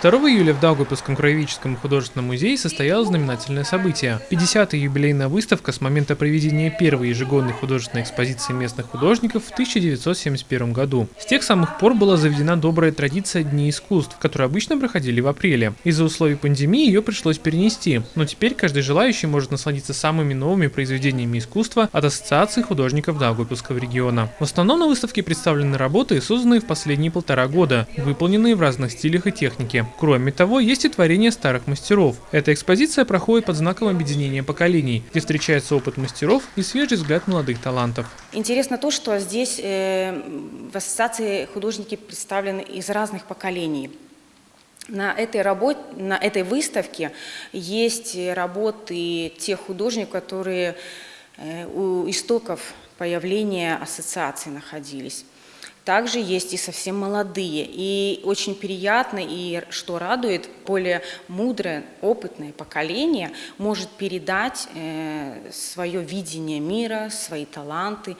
2 июля в Даугавпилском краеведческом художественном музее состоялось знаменательное событие. 50-я юбилейная выставка с момента проведения первой ежегодной художественной экспозиции местных художников в 1971 году. С тех самых пор была заведена добрая традиция Дней искусств, которые обычно проходили в апреле. Из-за условий пандемии ее пришлось перенести, но теперь каждый желающий может насладиться самыми новыми произведениями искусства от Ассоциации художников Даугавпилского региона. В основном на выставке представлены работы, созданные в последние полтора года, выполненные в разных стилях и технике. Кроме того, есть и творения старых мастеров. Эта экспозиция проходит под знаком объединения поколений, где встречается опыт мастеров и свежий взгляд молодых талантов. Интересно то, что здесь э, в ассоциации художники представлены из разных поколений. На этой, работе, на этой выставке есть работы тех художников, которые э, у истоков появления ассоциации находились. Также есть и совсем молодые. И очень приятно, и что радует, более мудрое, опытное поколение может передать э, свое видение мира, свои таланты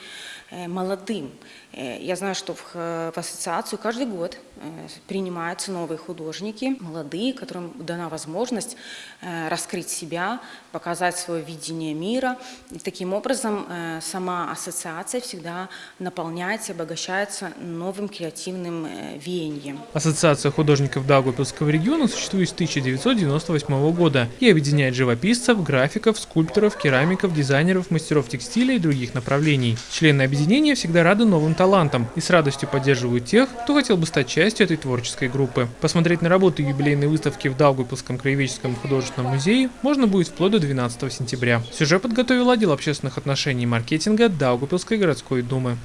э, молодым. Э, я знаю, что в, в ассоциацию каждый год э, принимаются новые художники, молодые, которым дана возможность э, раскрыть себя, показать свое видение мира. И таким образом э, сама ассоциация всегда наполняется, обогащается новым креативным э, веянием. Ассоциация художников Даугавпилского региона существует с 1998 года и объединяет живописцев, графиков, скульпторов, керамиков, дизайнеров, мастеров текстиля и других направлений. Члены объединения всегда рады новым талантам и с радостью поддерживают тех, кто хотел бы стать частью этой творческой группы. Посмотреть на работы юбилейной выставки в Даугавпилском краеведческом художественном музее можно будет вплоть до 12 сентября. Сюжет подготовил отдел общественных отношений и маркетинга Даугавпилской городской думы.